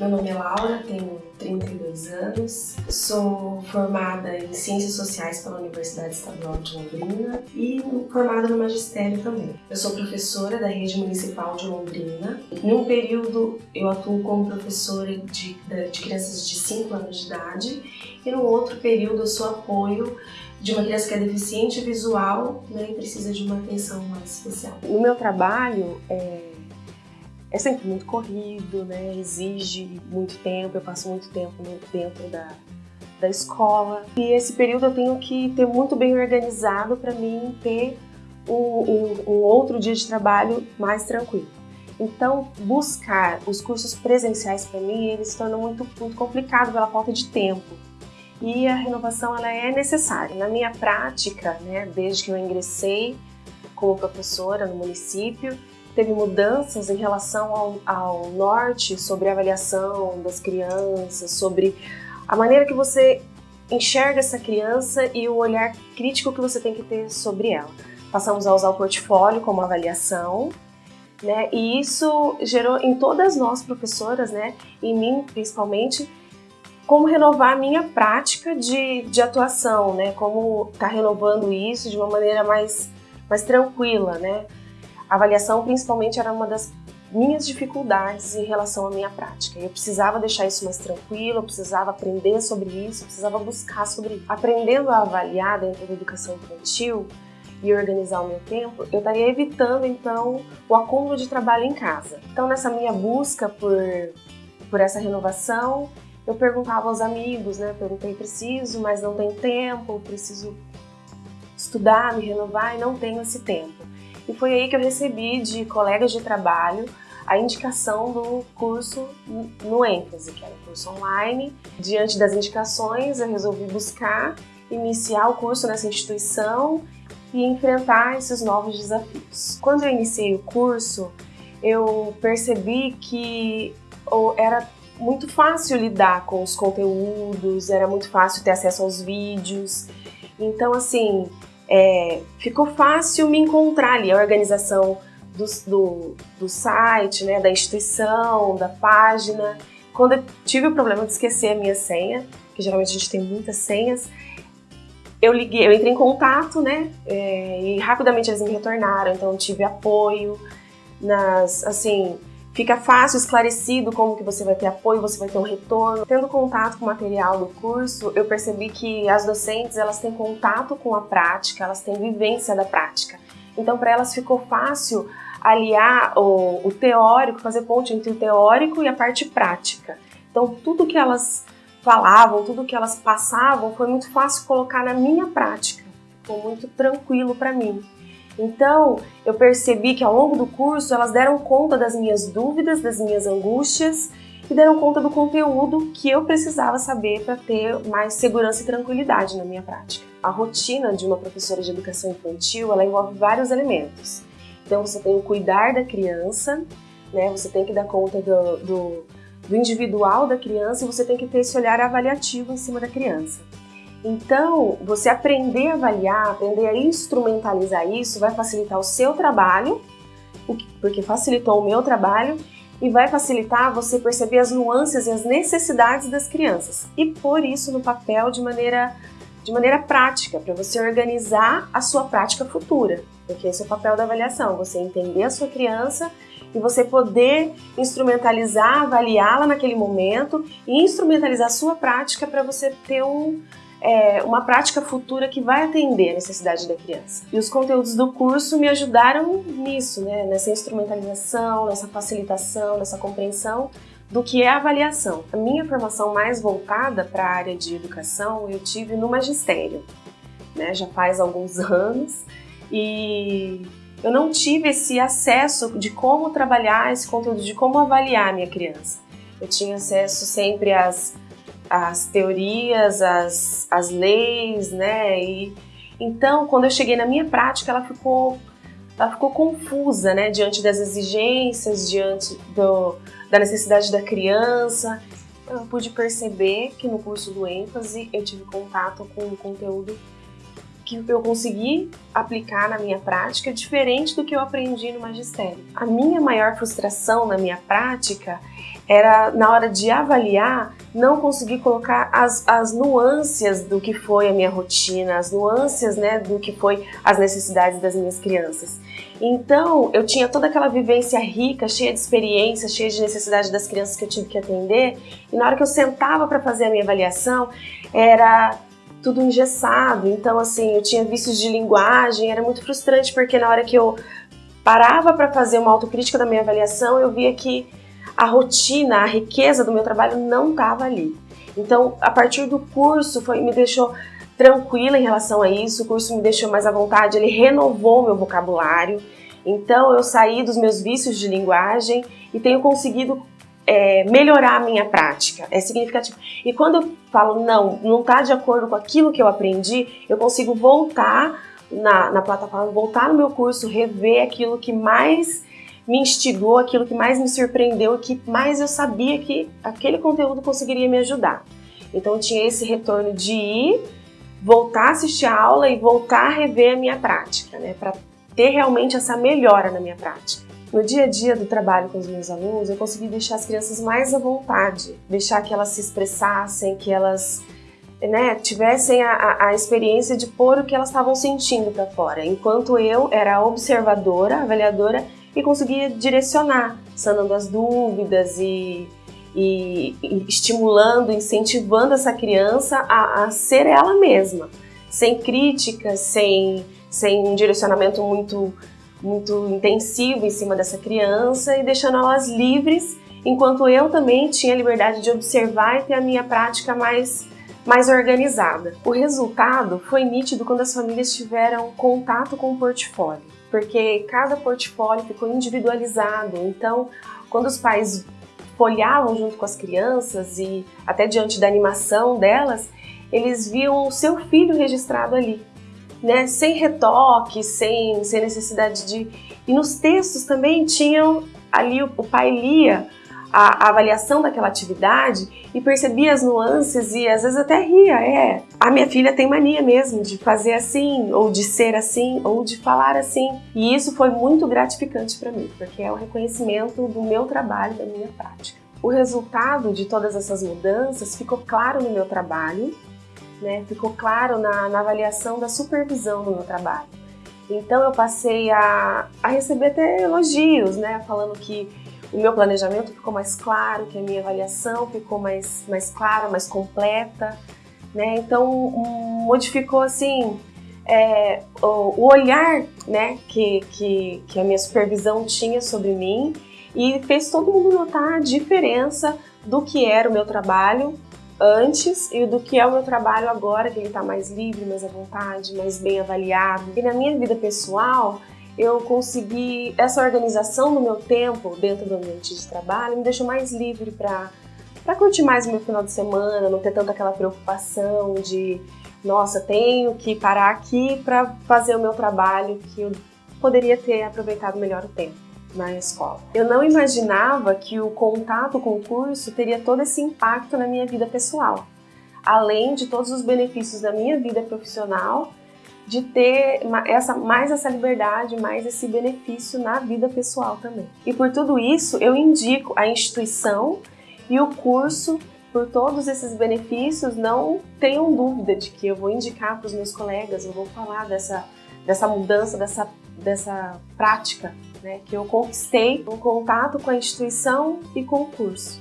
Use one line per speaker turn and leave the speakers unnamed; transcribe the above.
Meu nome é Laura, tenho 32 anos, sou formada em Ciências Sociais pela Universidade Estadual de Londrina e formada no Magistério também. Eu sou professora da Rede Municipal de Londrina. Em um período eu atuo como professora de, de crianças de 5 anos de idade e no outro período eu sou apoio de uma criança que é deficiente visual né, e precisa de uma atenção mais especial.
No meu trabalho, é é sempre muito corrido, né? exige muito tempo, eu passo muito tempo dentro da, da escola. E esse período eu tenho que ter muito bem organizado para mim ter um, um, um, outro dia de trabalho mais tranquilo. Então, buscar os cursos presenciais para mim, eles se tornam muito, muito complicado pela falta de tempo. E a renovação ela é necessária. Na minha prática, né, desde que eu ingressei como professora no município, teve mudanças em relação ao, ao norte sobre a avaliação das crianças, sobre a maneira que você enxerga essa criança e o olhar crítico que você tem que ter sobre ela. Passamos a usar o portfólio como avaliação, né? E isso gerou em todas nós professoras, né? Em mim principalmente, como renovar a minha prática de, de atuação, né? Como tá renovando isso de uma maneira mais, mais tranquila, né? A avaliação, principalmente, era uma das minhas dificuldades em relação à minha prática. Eu precisava deixar isso mais tranquilo, eu precisava aprender sobre isso, eu precisava buscar sobre isso. Aprendendo a avaliar dentro da educação infantil e organizar o meu tempo, eu estaria evitando, então, o acúmulo de trabalho em casa. Então, nessa minha busca por, por essa renovação, eu perguntava aos amigos, né? Perguntei, preciso, mas não tenho tempo, preciso estudar, me renovar e não tenho esse tempo. E foi aí que eu recebi de colegas de trabalho a indicação do curso no ênfase, que era um curso online. Diante das indicações, eu resolvi buscar iniciar o curso nessa instituição e enfrentar esses novos desafios. Quando eu iniciei o curso, eu percebi que era muito fácil lidar com os conteúdos, era muito fácil ter acesso aos vídeos. Então, assim, é, ficou fácil me encontrar ali, a organização do, do, do site, né, da instituição, da página. Quando eu tive o problema de esquecer a minha senha, que geralmente a gente tem muitas senhas, eu liguei, eu entrei em contato, né, é, e rapidamente eles me retornaram, então tive apoio nas, assim, Fica fácil, esclarecido como que você vai ter apoio, você vai ter um retorno. Tendo contato com o material do curso, eu percebi que as docentes elas têm contato com a prática, elas têm vivência da prática. Então, para elas ficou fácil aliar o, o teórico, fazer ponte entre o teórico e a parte prática. Então, tudo que elas falavam, tudo que elas passavam, foi muito fácil colocar na minha prática. Ficou muito tranquilo para mim. Então, eu percebi que ao longo do curso elas deram conta das minhas dúvidas, das minhas angústias e deram conta do conteúdo que eu precisava saber para ter mais segurança e tranquilidade na minha prática. A rotina de uma professora de educação infantil, ela envolve vários elementos. Então, você tem o cuidar da criança, né? Você tem que dar conta do, do, do individual da criança e você tem que ter esse olhar avaliativo em cima da criança. Então, você aprender a avaliar, aprender a instrumentalizar isso vai facilitar o seu trabalho, porque facilitou o meu trabalho, e vai facilitar você perceber as nuances e as necessidades das crianças. E pôr isso no papel de maneira, de maneira prática, para você organizar a sua prática futura. Porque esse é o papel da avaliação, você entender a sua criança e você poder instrumentalizar, avaliá-la naquele momento e instrumentalizar a sua prática para você ter um, é, uma prática futura que vai atender a necessidade da criança. E os conteúdos do curso me ajudaram nisso, né? nessa instrumentalização, nessa facilitação, nessa compreensão do que é a avaliação. A minha formação mais voltada para a área de educação eu tive no magistério, né? já faz alguns anos, e eu não tive esse acesso de como trabalhar esse conteúdo, de como avaliar a minha criança. Eu tinha acesso sempre às as teorias, as, as leis, né? E, então, quando eu cheguei na minha prática, ela ficou, ela ficou confusa, né? Diante das exigências, diante do, da necessidade da criança. Então, eu pude perceber que no curso do ênfase eu tive contato com um conteúdo que eu consegui aplicar na minha prática diferente do que eu aprendi no magistério. A minha maior frustração na minha prática era na hora de avaliar, não conseguir colocar as, as nuances do que foi a minha rotina, as nuances né, do que foi as necessidades das minhas crianças. Então, eu tinha toda aquela vivência rica, cheia de experiência, cheia de necessidade das crianças que eu tive que atender, e na hora que eu sentava para fazer a minha avaliação, era tudo engessado. Então, assim, eu tinha vícios de linguagem, era muito frustrante, porque na hora que eu parava para fazer uma autocrítica da minha avaliação, eu via que a rotina, a riqueza do meu trabalho não estava ali. Então, a partir do curso, foi, me deixou tranquila em relação a isso, o curso me deixou mais à vontade, ele renovou meu vocabulário. Então, eu saí dos meus vícios de linguagem e tenho conseguido é, melhorar a minha prática, é significativo. E quando eu falo, não, não está de acordo com aquilo que eu aprendi, eu consigo voltar na, na plataforma, voltar no meu curso, rever aquilo que mais me instigou, aquilo que mais me surpreendeu e que mais eu sabia que aquele conteúdo conseguiria me ajudar. Então tinha esse retorno de ir, voltar a assistir a aula e voltar a rever a minha prática, né, para ter realmente essa melhora na minha prática. No dia a dia do trabalho com os meus alunos, eu consegui deixar as crianças mais à vontade, deixar que elas se expressassem, que elas né, tivessem a, a, experiência de pôr o que elas estavam sentindo para fora, enquanto eu era observadora, avaliadora e conseguia direcionar, sanando as dúvidas e, e, e estimulando, incentivando essa criança a, a, ser ela mesma, sem críticas, sem, sem um direcionamento muito, muito intensivo em cima dessa criança e deixando elas livres, enquanto eu também tinha a liberdade de observar e ter a minha prática mais mais organizada. O resultado foi nítido quando as famílias tiveram contato com o portfólio, porque cada portfólio ficou individualizado. Então, quando os pais folhavam junto com as crianças e até diante da animação delas, eles viam o seu filho registrado ali, né? Sem retoque, sem, sem necessidade de... E nos textos também tinham ali, o, o pai lia a, a, avaliação daquela atividade e percebia as nuances e às vezes até ria, é, a minha filha tem mania mesmo de fazer assim, ou de ser assim, ou de falar assim. E isso foi muito gratificante para mim, porque é o reconhecimento do meu trabalho, da minha prática. O resultado de todas essas mudanças ficou claro no meu trabalho, né? ficou claro na, na avaliação da supervisão do meu trabalho. Então eu passei a, a receber até elogios, né? falando que o meu planejamento ficou mais claro, que a minha avaliação ficou mais, mais clara, mais completa, né? Então modificou assim é, o, o, olhar né, que, que, que a minha supervisão tinha sobre mim e fez todo mundo notar a diferença do que era o meu trabalho antes e do que é o meu trabalho agora, que ele está mais livre, mais à vontade, mais bem avaliado. E na minha vida pessoal, eu consegui, essa organização do meu tempo dentro do ambiente de trabalho me deixou mais livre para para curtir mais o meu final de semana, não ter tanta aquela preocupação de nossa, tenho que parar aqui para fazer o meu trabalho que eu poderia ter aproveitado melhor o tempo na escola. Eu não imaginava que o contato com o curso teria todo esse impacto na minha vida pessoal, além de todos os benefícios da minha vida profissional de ter essa, mais essa liberdade, mais esse benefício na vida pessoal também. E por tudo isso, eu indico a instituição e o curso por todos esses benefícios, não tenham dúvida de que eu vou indicar para os meus colegas, eu vou falar dessa, dessa mudança, dessa, dessa prática né, que eu conquistei um contato com a instituição e com o curso.